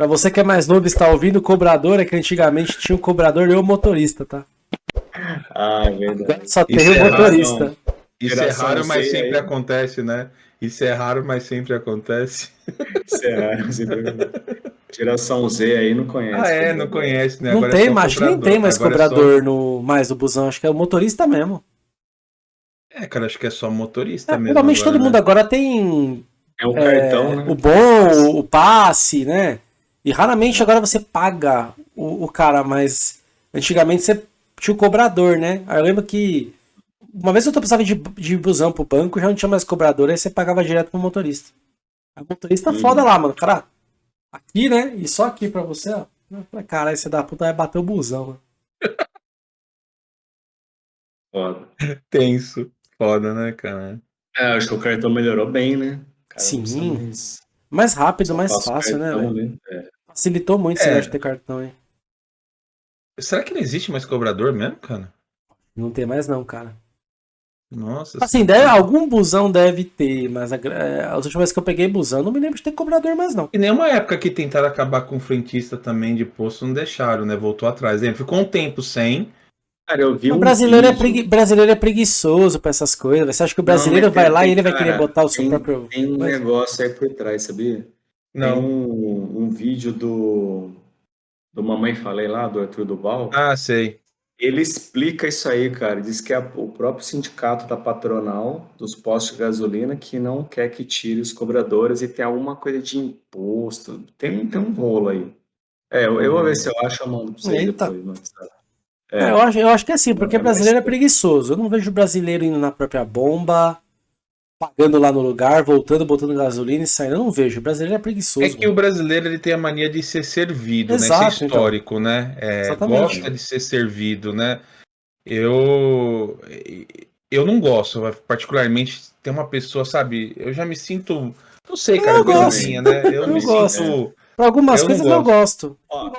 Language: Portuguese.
Pra você que é mais novo e está ouvindo, o cobrador é que antigamente tinha o cobrador e o motorista, tá? Ah, é verdade. Só tem Isso o é raro, motorista. Isso é raro, mas sempre aí. acontece, né? Isso é raro, mas sempre acontece. Isso é raro, isso é verdade. Geração Z aí não conhece. Ah, é, cobrador. não conhece, né? Não Agora é tem, só mas acho que nem cobrador. tem mais Agora é só- cobrador no, mais no busão. Acho que é o motorista mesmo. É, cara, acho que é só motorista É, mesmo. provavelmente agora, todo né? mundo agora tem É o é, cartão, né? o bom, o passe, né? E raramente agora você paga o, o cara, mas antigamente você tinha o cobrador, né? Aí eu lembro que uma vez eu precisava de, de busão pro banco, já não tinha mais cobrador, aí você pagava direto pro motorista. Aí o motorista Hum. foda lá, mano. Cara, aqui, né? E só aqui pra você, ó. Eu falei, Caralho, você da puta vai bater o busão, mano. Foda. Tenso. Foda, né, cara? É, acho que o cartão melhorou bem, né? Cara, Sim. Mais- rápido, mais fácil, né, cartão, velho? né? É. Facilitou muito esse É. negócio de ter cartão, hein? Será que não existe mais cobrador mesmo, cara? Não tem mais não, cara. Nossa. Assim, deve, algum busão deve ter, mas a, é, as últimas vezes que eu peguei busão, não me lembro de ter cobrador mais, não. E nem uma época que tentaram acabar com o frentista também de posto, não deixaram, né? Voltou atrás. Ficou um tempo sem. Cara, eu vi O um brasileiro é, vídeo- pregui- brasileiro é preguiçoso pra essas coisas. Você acha que o brasileiro mas vai tem- lá e tem- ele vai cara, querer botar o seu tem- próprio. Tem um Mas- negócio aí por trás, sabia? Tem Não. um, um vídeo do, do Mamãe Falei lá, do Arthur Duval. Ah, sei. Ele explica isso aí, cara. Diz que é o próprio sindicato da patronal dos postos de gasolina que não quer que tire os cobradores e tem alguma coisa de imposto. Tem, tem um rolo aí. É, eu, eu vou ver se eu acho, eu mando pra vocês Eita. depois. WhatsApp. É, eu, acho, eu acho que é assim, porque É, mas- brasileiro é preguiçoso. Eu não vejo brasileiro indo na própria bomba, pagando lá no lugar, voltando, botando gasolina e saindo. Eu não vejo. O brasileiro é preguiçoso. É que o brasileiro ele tem a mania de ser servido, Exato, né? Isso é histórico, né? É, gosta de ser servido, né? Eu eu não gosto, particularmente tem uma pessoa, sabe? Eu já me sinto, não sei, cara, Eu coisa gosto. minha, né? Eu, Eu me gosto. sinto Pra algumas Eu não coisas eu gosto. Ó,